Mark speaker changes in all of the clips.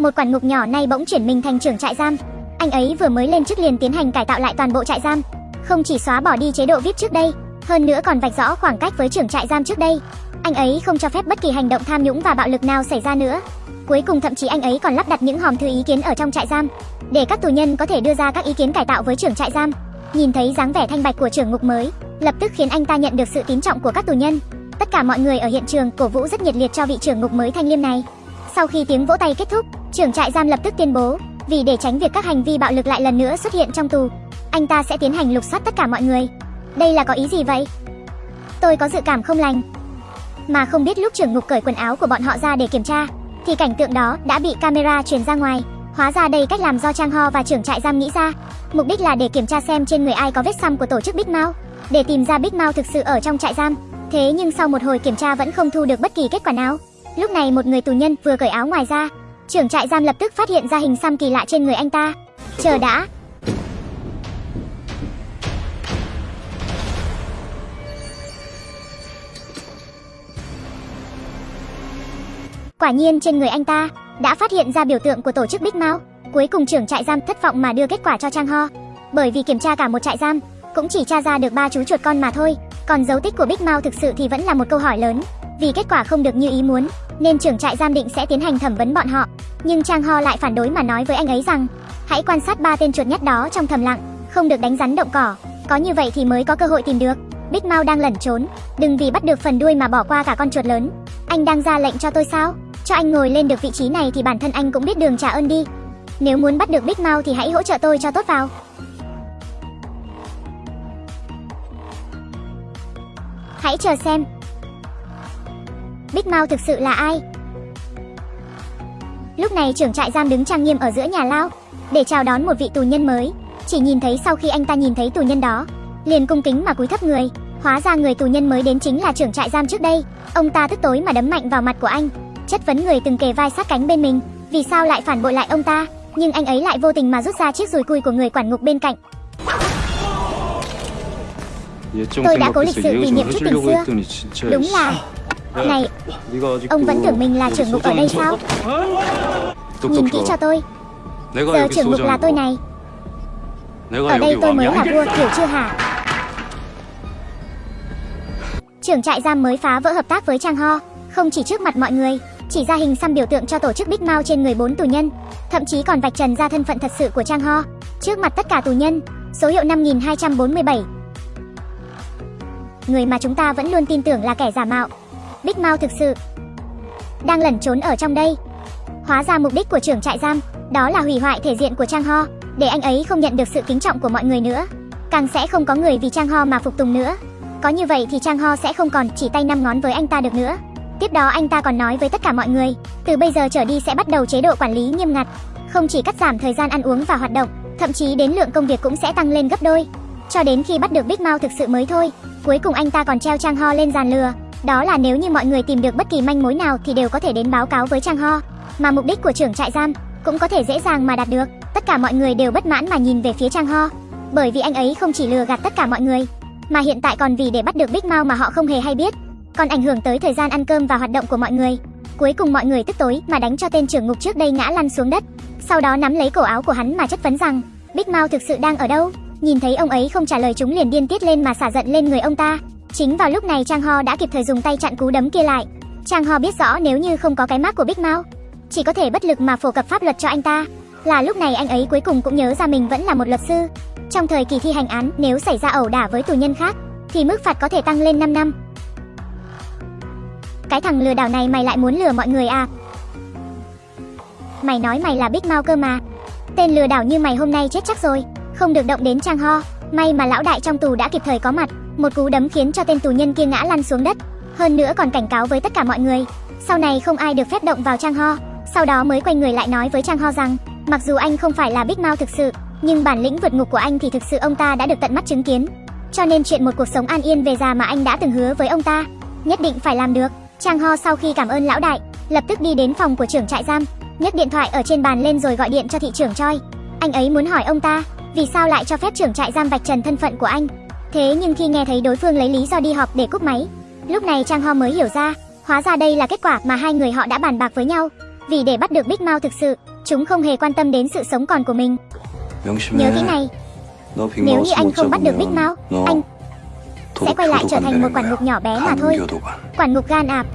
Speaker 1: một quản ngục nhỏ nay bỗng chuyển mình thành trưởng trại giam. Anh ấy vừa mới lên chức liền tiến hành cải tạo lại toàn bộ trại giam, không chỉ xóa bỏ đi chế độ VIP trước đây, hơn nữa còn vạch rõ khoảng cách với trưởng trại giam trước đây. Anh ấy không cho phép bất kỳ hành động tham nhũng và bạo lực nào xảy ra nữa. Cuối cùng thậm chí anh ấy còn lắp đặt những hòm thư ý kiến ở trong trại giam, để các tù nhân có thể đưa ra các ý kiến cải tạo với trưởng trại giam. Nhìn thấy dáng vẻ thanh bạch của trưởng ngục mới, lập tức khiến anh ta nhận được sự tín trọng của các tù nhân. Tất cả mọi người ở hiện trường cổ vũ rất nhiệt liệt cho vị trưởng ngục mới thanh liêm này. Sau khi tiếng vỗ tay kết thúc, trưởng trại giam lập tức tuyên bố, vì để tránh việc các hành vi bạo lực lại lần nữa xuất hiện trong tù, anh ta sẽ tiến hành lục soát tất cả mọi người. Đây là có ý gì vậy? Tôi có dự cảm không lành. Mà không biết lúc trưởng ngục cởi quần áo của bọn họ ra để kiểm tra, thì cảnh tượng đó đã bị camera truyền ra ngoài. Hóa ra đây cách làm do Trang Ho và trưởng trại giam nghĩ ra. Mục đích là để kiểm tra xem trên người ai có vết xăm của tổ chức Big Mao, để tìm ra Big Mao thực sự ở trong trại giam. Thế nhưng sau một hồi kiểm tra vẫn không thu được bất kỳ kết quả nào. Lúc này một người tù nhân vừa cởi áo ngoài ra, trưởng trại giam lập tức phát hiện ra hình xăm kỳ lạ trên người anh ta. Chờ đã, Quả nhiên trên người anh ta đã phát hiện ra biểu tượng của tổ chức Big Mao. Cuối cùng trưởng trại giam thất vọng mà đưa kết quả cho Trang Ho. Bởi vì kiểm tra cả một trại giam, cũng chỉ tra ra được ba chú chuột con mà thôi. Còn dấu tích của Big Mao thực sự thì vẫn là một câu hỏi lớn. Vì kết quả không được như ý muốn, nên trưởng trại giam định sẽ tiến hành thẩm vấn bọn họ. Nhưng Trang Ho lại phản đối mà nói với anh ấy rằng, hãy quan sát ba tên chuột nhắt đó trong thầm lặng, không được đánh rắn động cỏ. Có như vậy thì mới có cơ hội tìm được. Big Mao đang lẩn trốn, đừng vì bắt được phần đuôi mà bỏ qua cả con chuột lớn. Anh đang ra lệnh cho tôi sao? Cho anh ngồi lên được vị trí này thì bản thân anh cũng biết đường trả ơn đi. Nếu muốn bắt được Big Mao thì hãy hỗ trợ tôi cho tốt vào. Hãy chờ xem. Big Mouth thực sự là ai? Lúc này trưởng trại giam đứng trang nghiêm ở giữa nhà lao để chào đón một vị tù nhân mới. Chỉ nhìn thấy sau khi anh ta nhìn thấy tù nhân đó, liền cung kính mà cúi thấp người. Hóa ra người tù nhân mới đến chính là trưởng trại giam trước đây. Ông ta tức tối mà đấm mạnh vào mặt của anh, chất vấn người từng kề vai sát cánh bên mình, vì sao lại phản bội lại ông ta, nhưng anh ấy lại vô tình mà rút ra chiếc dùi cui của người quản ngục bên cạnh. Tôi đã cố lịch sự kỷ niệm chút tình xưa. Đúng là Này, ông vẫn tưởng mình là trưởng ngục ở đây sao? Nhìn kỹ cho tôi. Giờ trưởng ngục là tôi này. Ở đây tôi mới là vua, hiểu chưa hả? Trưởng trại giam mới phá vỡ hợp tác với Trang Ho, không chỉ trước mặt mọi người, chỉ ra hình xăm biểu tượng cho tổ chức Big Mouth trên người bốn tù nhân, thậm chí còn vạch trần ra thân phận thật sự của Trang Ho trước mặt tất cả tù nhân. Số hiệu 5247. Người mà chúng ta vẫn luôn tin tưởng là kẻ giả mạo. Big Mao thực sự đang lẩn trốn ở trong đây. Hóa ra mục đích của trưởng trại giam đó là hủy hoại thể diện của Trang Ho, để anh ấy không nhận được sự kính trọng của mọi người nữa. Càng sẽ không có người vì Trang Ho mà phục tùng nữa. Có như vậy thì Trang Ho sẽ không còn chỉ tay năm ngón với anh ta được nữa. Tiếp đó anh ta còn nói với tất cả mọi người, từ bây giờ trở đi sẽ bắt đầu chế độ quản lý nghiêm ngặt, không chỉ cắt giảm thời gian ăn uống và hoạt động, thậm chí đến lượng công việc cũng sẽ tăng lên gấp đôi. Cho đến khi bắt được Big Mao thực sự mới thôi. Cuối cùng anh ta còn treo Trang Ho lên giàn lừa, đó là nếu như mọi người tìm được bất kỳ manh mối nào thì đều có thể đến báo cáo với Trang Ho, mà mục đích của trưởng trại giam cũng có thể dễ dàng mà đạt được. Tất cả mọi người đều bất mãn mà nhìn về phía Trang Ho, bởi vì anh ấy không chỉ lừa gạt tất cả mọi người, mà hiện tại còn vì để bắt được Big Mao mà họ không hề hay biết còn ảnh hưởng tới thời gian ăn cơm và hoạt động của mọi người. Cuối cùng mọi người tức tối mà đánh cho tên trưởng ngục trước đây ngã lăn xuống đất, sau đó nắm lấy cổ áo của hắn mà chất vấn rằng, Big Mao thực sự đang ở đâu? Nhìn thấy ông ấy không trả lời chúng liền điên tiết lên mà xả giận lên người ông ta. Chính vào lúc này Trang Ho đã kịp thời dùng tay chặn cú đấm kia lại. Trang Ho biết rõ nếu như không có cái mác của Big Mao chỉ có thể bất lực mà phổ cập pháp luật cho anh ta. Là lúc này anh ấy cuối cùng cũng nhớ ra mình vẫn là một luật sư. Trong thời kỳ thi hành án, nếu xảy ra ẩu đả với tù nhân khác, thì mức phạt có thể tăng lên 5 năm. Cái thằng lừa đảo này mày lại muốn lừa mọi người à? Mày nói mày là Big Mao cơ mà. Tên lừa đảo như mày hôm nay chết chắc rồi, không được động đến Trang Ho. May mà lão đại trong tù đã kịp thời có mặt, một cú đấm khiến cho tên tù nhân kia ngã lăn xuống đất. Hơn nữa còn cảnh cáo với tất cả mọi người, sau này không ai được phép động vào Trang Ho. Sau đó mới quay người lại nói với Trang Ho rằng, mặc dù anh không phải là Big Mao thực sự, nhưng bản lĩnh vượt ngục của anh thì thực sự ông ta đã được tận mắt chứng kiến. Cho nên chuyện một cuộc sống an yên về già mà anh đã từng hứa với ông ta, nhất định phải làm được. Trang Ho sau khi cảm ơn lão đại, lập tức đi đến phòng của trưởng trại giam, nhấc điện thoại ở trên bàn lên rồi gọi điện cho thị trưởng Choi. Anh ấy muốn hỏi ông ta, vì sao lại cho phép trưởng trại giam vạch trần thân phận của anh. Thế nhưng khi nghe thấy đối phương lấy lý do đi họp để cúp máy, lúc này Trang Ho mới hiểu ra, hóa ra đây là kết quả mà hai người họ đã bàn bạc với nhau. Vì để bắt được Big Mao thực sự, chúng không hề quan tâm đến sự sống còn của mình. Nhớ kỹ này, nếu như anh không bắt được Big
Speaker 2: Mao,
Speaker 1: anh sẽ quay lại trở thành một quản ngục nhỏ bé mà thôi. Quản ngục gan ạp.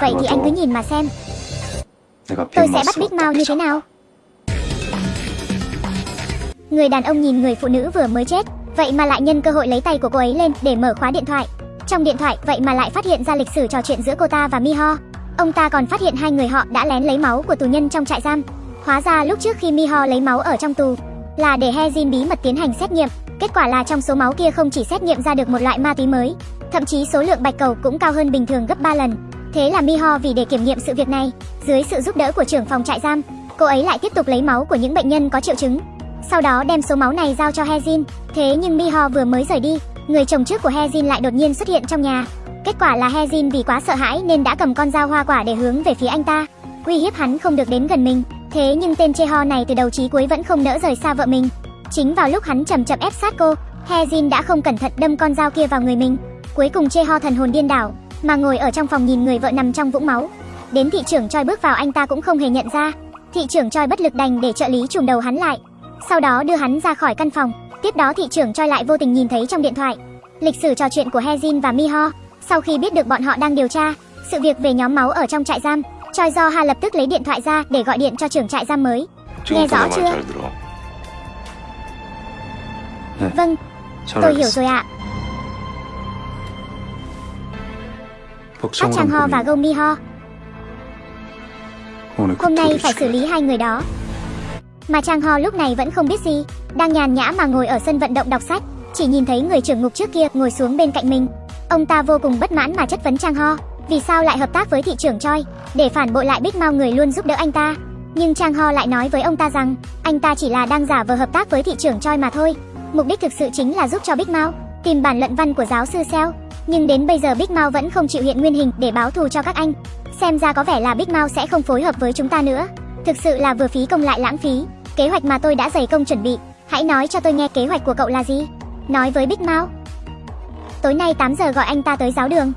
Speaker 1: Vậy thì anh cứ nhìn mà xem. Tôi sẽ bắt Big
Speaker 2: Mao
Speaker 1: như thế nào? Người đàn ông nhìn người phụ nữ vừa mới chết, vậy mà lại nhân cơ hội lấy tay của cô ấy lên để mở khóa điện thoại. Trong điện thoại, vậy mà lại phát hiện ra lịch sử trò chuyện giữa cô ta và Miho. Ông ta còn phát hiện hai người họ đã lén lấy máu của tù nhân trong trại giam. Hóa ra lúc trước khi Miho lấy máu ở trong tù là để Hezin bí mật tiến hành xét nghiệm. Kết quả là trong số máu kia không chỉ xét nghiệm ra được một loại ma túy mới, thậm chí số lượng bạch cầu cũng cao hơn bình thường gấp 3 lần. Thế là Miho vì để kiểm nghiệm sự việc này, dưới sự giúp đỡ của trưởng phòng trại giam, cô ấy lại tiếp tục lấy máu của những bệnh nhân có triệu chứng. Sau đó đem số máu này giao cho Hezin. Thế nhưng Miho vừa mới rời đi, người chồng trước của Hezin lại đột nhiên xuất hiện trong nhà. Kết quả là Hezin vì quá sợ hãi nên đã cầm con dao hoa quả để hướng về phía anh ta, uy hiếp hắn không được đến gần mình. Thế nhưng tên Cheho này từ đầu chí cuối vẫn không nỡ rời xa vợ mình. Chính vào lúc hắn chậm chậm ép sát cô, Hezin đã không cẩn thận đâm con dao kia vào người mình. Cuối cùng Cheho thần hồn điên đảo, mà ngồi ở trong phòng nhìn người vợ nằm trong vũng máu. Đến thị trưởng Choi bước vào anh ta cũng không hề nhận ra. Thị trưởng Choi bất lực đành để trợ lý trùm đầu hắn lại sau đó đưa hắn ra khỏi căn phòng. Tiếp đó thị trưởng Choi lại vô tình nhìn thấy trong điện thoại lịch sử trò chuyện của Hezin và Miho. Sau khi biết được bọn họ đang điều tra sự việc về nhóm máu ở trong trại giam, Choi Do Ha lập tức lấy điện thoại ra để gọi điện cho trưởng trại giam mới. Nghe rõ chưa? Vâng, tôi hiểu rồi ạ. Park Chang Ho và Go
Speaker 2: Mi Ho.
Speaker 1: Hôm nay phải xử lý hai người đó. Mà Trang Ho lúc này vẫn không biết gì, đang nhàn nhã mà ngồi ở sân vận động đọc sách, chỉ nhìn thấy người trưởng ngục trước kia ngồi xuống bên cạnh mình. Ông ta vô cùng bất mãn mà chất vấn Trang Ho, vì sao lại hợp tác với thị trưởng Choi, để phản bội lại Big Mao người luôn giúp đỡ anh ta. Nhưng Trang Ho lại nói với ông ta rằng, anh ta chỉ là đang giả vờ hợp tác với thị trưởng Choi mà thôi. Mục đích thực sự chính là giúp cho Big Mao tìm bản luận văn của giáo sư Seo. Nhưng đến bây giờ Big Mao vẫn không chịu hiện nguyên hình để báo thù cho các anh. Xem ra có vẻ là Big Mao sẽ không phối hợp với chúng ta nữa. Thực sự là vừa phí công lại lãng phí. Kế hoạch mà tôi đã dày công chuẩn bị, hãy nói cho tôi nghe kế hoạch của cậu là gì? Nói với Big Mao. Tối nay 8 giờ gọi anh ta tới giáo đường.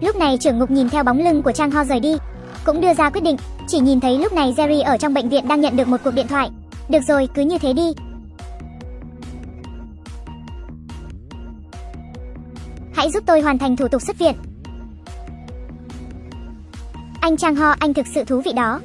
Speaker 1: Lúc này trưởng ngục nhìn theo bóng lưng của Trang Ho rời đi, cũng đưa ra quyết định, chỉ nhìn thấy lúc này Jerry ở trong bệnh viện đang nhận được một cuộc điện thoại. Được rồi, cứ như thế đi. Hãy giúp tôi hoàn thành thủ tục xuất viện. Anh Trang Ho, anh thực sự thú vị đó.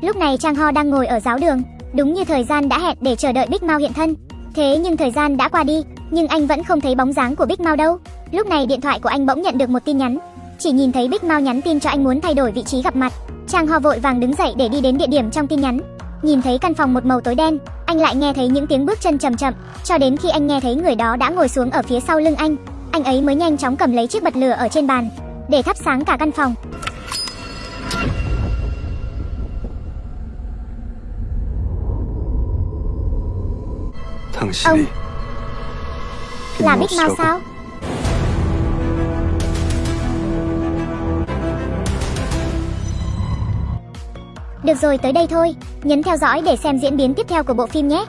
Speaker 1: Lúc này Trang Ho đang ngồi ở giáo đường, đúng như thời gian đã hẹn để chờ đợi Big Mao hiện thân. Thế nhưng thời gian đã qua đi, nhưng anh vẫn không thấy bóng dáng của Big Mao đâu. Lúc này điện thoại của anh bỗng nhận được một tin nhắn, chỉ nhìn thấy Big Mao nhắn tin cho anh muốn thay đổi vị trí gặp mặt. Trang Ho vội vàng đứng dậy để đi đến địa điểm trong tin nhắn. Nhìn thấy căn phòng một màu tối đen, anh lại nghe thấy những tiếng bước chân chậm chậm, cho đến khi anh nghe thấy người đó đã ngồi xuống ở phía sau lưng anh, anh ấy mới nhanh chóng cầm lấy chiếc bật lửa ở trên bàn để thắp sáng cả căn phòng.
Speaker 2: Ông
Speaker 1: Là
Speaker 2: biết mau
Speaker 1: sao? Được rồi tới đây thôi. Nhấn theo dõi để xem diễn biến tiếp theo của bộ phim nhé.